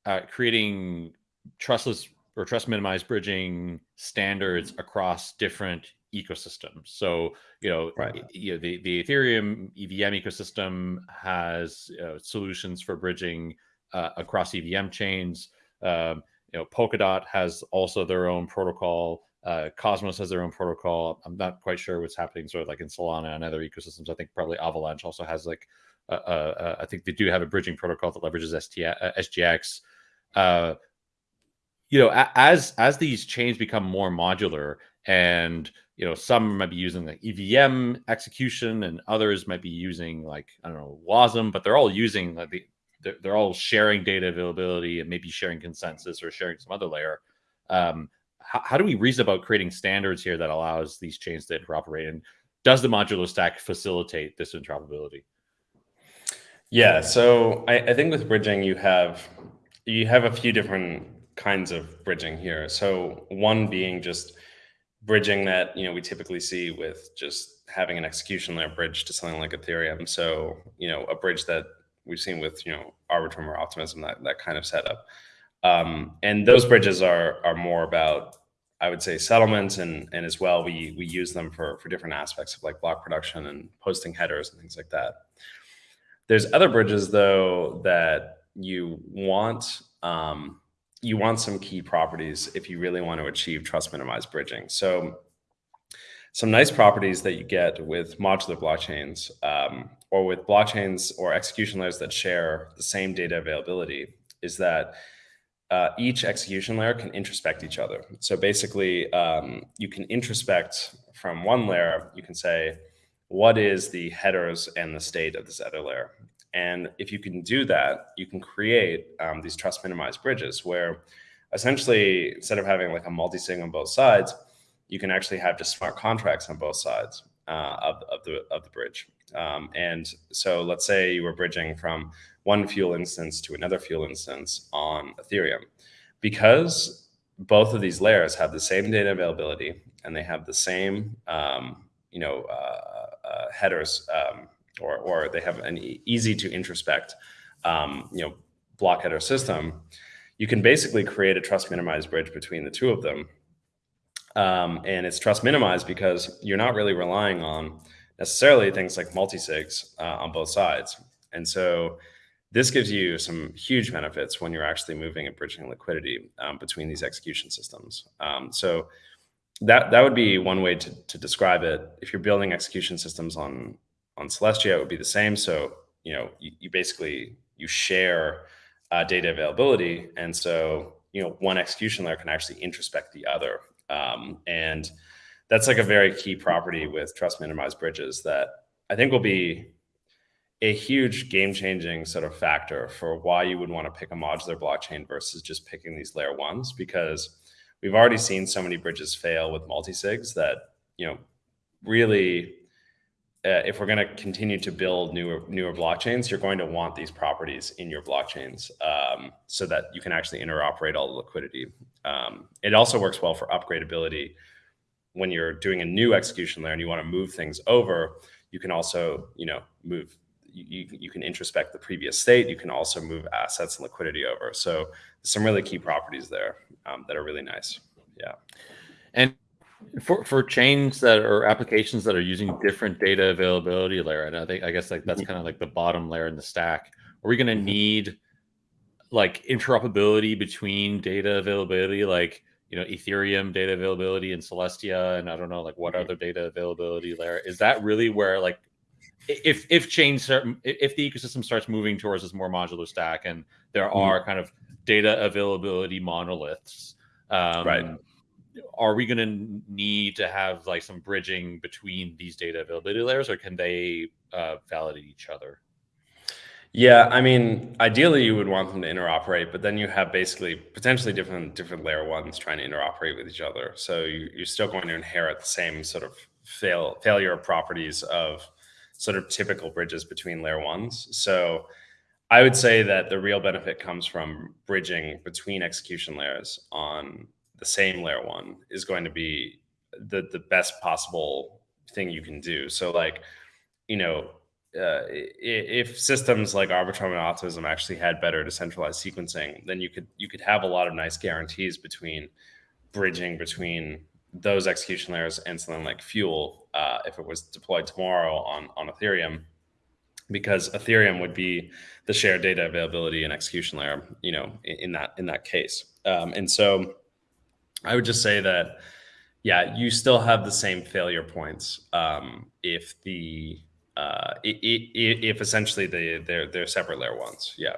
uh, creating trustless or trust minimized bridging standards across different ecosystems. So, you know, right. you know the, the Ethereum EVM ecosystem has uh, solutions for bridging uh, across EVM chains. Um, you know, Polkadot has also their own protocol. Uh, Cosmos has their own protocol. I'm not quite sure what's happening sort of like in Solana and other ecosystems. I think probably Avalanche also has like, uh, uh, I think they do have a bridging protocol that leverages SGX. Uh, uh, you know, as as these chains become more modular, and you know, some might be using the EVM execution, and others might be using like I don't know WASM, but they're all using like the they're, they're all sharing data availability and maybe sharing consensus or sharing some other layer. Um, how, how do we reason about creating standards here that allows these chains to interoperate? And does the modular stack facilitate this interoperability? Yeah, so I, I think with bridging, you have you have a few different kinds of bridging here. So one being just bridging that you know we typically see with just having an execution layer bridge to something like Ethereum. So you know a bridge that we've seen with you know Arbitrum or Optimism that that kind of setup. Um, and those bridges are are more about I would say settlements and and as well we we use them for for different aspects of like block production and posting headers and things like that. There's other bridges though that you want um, you want some key properties if you really want to achieve trust minimized bridging. So some nice properties that you get with modular blockchains um, or with blockchains or execution layers that share the same data availability is that uh, each execution layer can introspect each other. So basically, um, you can introspect from one layer, you can say, what is the headers and the state of this other layer? And if you can do that, you can create um, these trust minimized bridges where essentially, instead of having like a multi-sig on both sides, you can actually have just smart contracts on both sides uh, of, of, the, of the bridge. Um, and so let's say you were bridging from one fuel instance to another fuel instance on Ethereum. Because both of these layers have the same data availability and they have the same, um, you know, uh, uh, headers, um, or, or they have an easy to introspect, um, you know, block header system, you can basically create a trust minimized bridge between the two of them. Um, and it's trust minimized because you're not really relying on necessarily things like multi-sigs uh, on both sides. And so this gives you some huge benefits when you're actually moving and bridging liquidity um, between these execution systems. Um, so that that would be one way to, to describe it. If you're building execution systems on on Celestia, it would be the same. So you know you, you basically you share uh, data availability, and so you know one execution layer can actually introspect the other, um, and that's like a very key property with trust minimized bridges that I think will be a huge game changing sort of factor for why you would want to pick a modular blockchain versus just picking these layer ones because we've already seen so many bridges fail with multi-sigs that you know really uh, if we're going to continue to build newer newer blockchains you're going to want these properties in your blockchains um, so that you can actually interoperate all the liquidity um, it also works well for upgradability when you're doing a new execution layer and you want to move things over you can also you know move you, you can introspect the previous state. You can also move assets and liquidity over. So some really key properties there um, that are really nice. Yeah. And for, for chains that are applications that are using different data availability layer, and I think, I guess like that's mm-hmm. kind of like the bottom layer in the stack, are we going to mm-hmm. need like interoperability between data availability? Like, you know, Ethereum data availability and Celestia, and I don't know, like what mm-hmm. other data availability layer is that really where like if if chains if the ecosystem starts moving towards this more modular stack and there are kind of data availability monoliths um, right are we going to need to have like some bridging between these data availability layers, or can they uh, validate each other? Yeah, I mean, ideally you would want them to interoperate, but then you have basically potentially different different layer ones trying to interoperate with each other. So you, you're still going to inherit the same sort of fail failure properties of sort of typical bridges between layer ones. So I would say that the real benefit comes from bridging between execution layers on the same layer one is going to be the the best possible thing you can do. So like, you know, uh, if systems like Arbitrum and Optimism actually had better decentralized sequencing, then you could you could have a lot of nice guarantees between bridging between those execution layers and something like Fuel uh, if it was deployed tomorrow on on Ethereum, because Ethereum would be the shared data availability and execution layer, you know, in, in that in that case. Um, and so, I would just say that, yeah, you still have the same failure points um, if the uh, if essentially they they're they're separate layer ones. Yeah.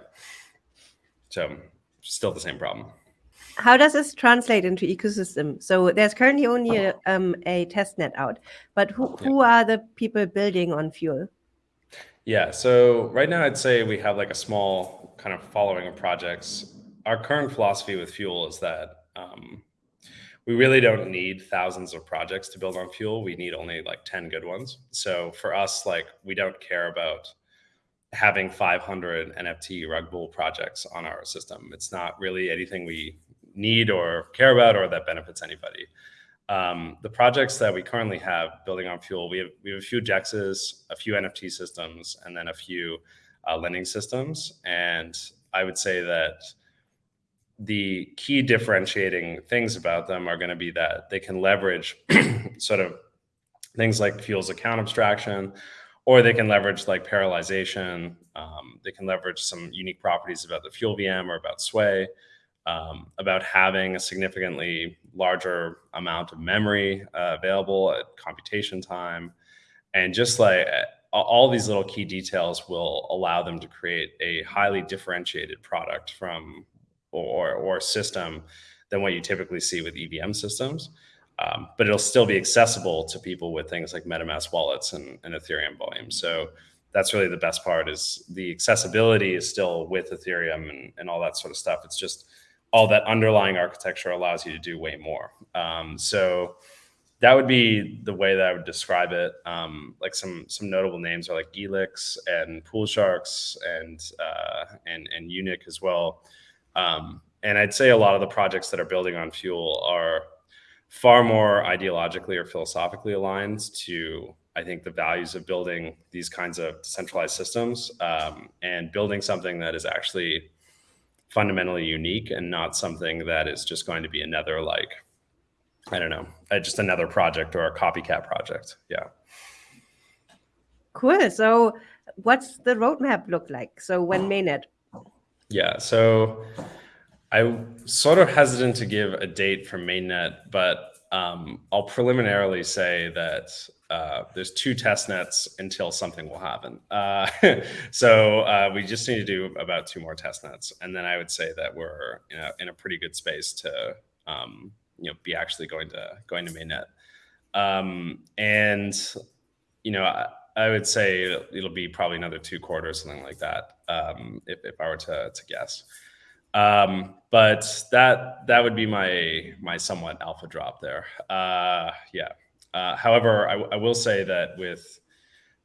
So still the same problem. How does this translate into ecosystem? So there's currently only a, um, a test net out, but who, who yeah. are the people building on Fuel? Yeah, so right now I'd say we have like a small kind of following of projects. Our current philosophy with Fuel is that um, we really don't need thousands of projects to build on fuel. We need only like 10 good ones. So for us like we don't care about having 500 nft rug bull projects on our system. It's not really anything we need or care about or that benefits anybody. Um, the projects that we currently have building on fuel we have we have a few dexes a few nft systems and then a few uh, lending systems. And i would say that the key differentiating things about them are going to be that they can leverage (clears throat) sort of things like fuels account abstraction, or they can leverage like parallelization. Um, they can leverage some unique properties about the fuel VM or about Sway, um, about having a significantly larger amount of memory uh, available at computation time. And just like all these little key details will allow them to create a highly differentiated product from or, or system than what you typically see with EVM systems. Um, but it'll still be accessible to people with things like MetaMask wallets and, and Ethereum volume. So that's really the best part is the accessibility is still with Ethereum and, and all that sort of stuff. It's just all that underlying architecture allows you to do way more. Um, so that would be the way that I would describe it. Um, like some some notable names are like Elix and Poolsharks and uh, and and Unic as well. Um, and I'd say a lot of the projects that are building on fuel are far more ideologically or philosophically aligned to I think the values of building these kinds of decentralized systems um, and building something that is actually fundamentally unique and not something that is just going to be another like I don't know, uh, just another project or a copycat project. Yeah. Cool. So, what's the roadmap look like? So, when mainnet yeah, so I'm sort of hesitant to give a date for mainnet, but um, I'll preliminarily say that uh, there's two test nets until something will happen. Uh, (laughs) so uh, we just need to do about two more test nets, and then I would say that we're in a, in a pretty good space to um, you know be actually going to going to mainnet. Um, and you know I, I would say it'll be probably another two quarters, something like that um, if, if I were to, to guess. Um, but that that would be my my somewhat alpha drop there. Uh, yeah. Uh, however, I, I, will say that with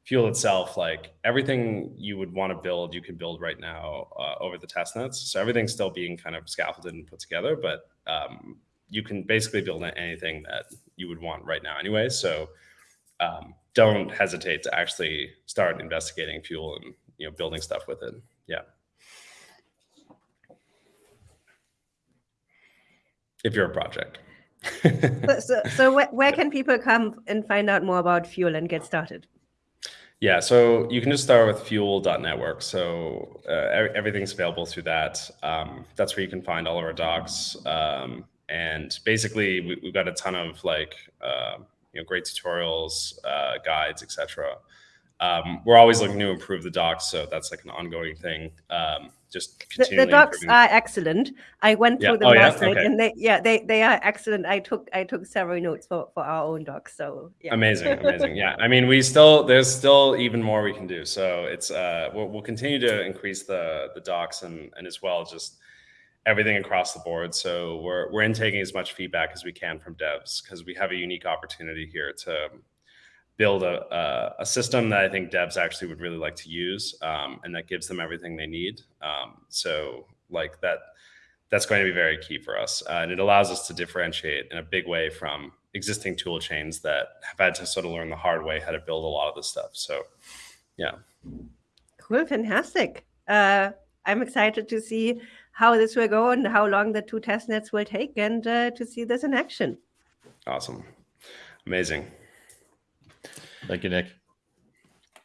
Fuel itself, like everything you would want to build, you can build right now uh, over the test nets. So everything's still being kind of scaffolded and put together, but um, you can basically build anything that you would want right now anyway. So um, don't hesitate to actually start investigating Fuel and you know building stuff with it. Yeah. If you're a project. (laughs) So, so, so where, where can people come and find out more about fuel and get started? Yeah so you can just start with fuel.network so uh, everything's available through that. Um, that's where you can find all of our docs. Um, and basically we, have got a ton of like uh, you know great tutorials uh, guides etc um, we're always looking to improve the docs, so that's like an ongoing thing. Um, just the, the docs improving. are excellent. I went through yeah. them oh, last yeah? night, okay. and they yeah they they are excellent. I took I took several notes for for our own docs. So yeah. amazing, amazing. yeah, (laughs) I mean we still there's still even more we can do. So it's uh we'll, we'll continue to increase the the docs and and as well just everything across the board. So we're we're intaking as much feedback as we can from devs because we have a unique opportunity here to build a, a, a, system that I think devs actually would really like to use um, and that gives them everything they need. Um, so like that, that's going to be very key for us. Uh, and it allows us to differentiate in a big way from existing tool chains that have had to sort of learn the hard way how to build a lot of this stuff. So yeah. Cool, fantastic. Uh, I'm excited to see how this will go and how long the two test nets will take and uh, to see this in action. Awesome. Amazing. Thank you, Nick.